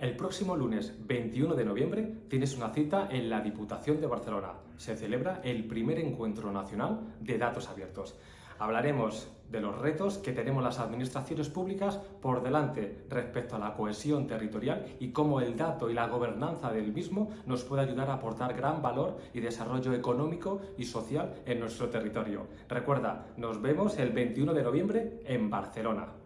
El próximo lunes 21 de noviembre tienes una cita en la Diputación de Barcelona. Se celebra el primer encuentro nacional de datos abiertos. Hablaremos de los retos que tenemos las administraciones públicas por delante respecto a la cohesión territorial y cómo el dato y la gobernanza del mismo nos puede ayudar a aportar gran valor y desarrollo económico y social en nuestro territorio. Recuerda, nos vemos el 21 de noviembre en Barcelona.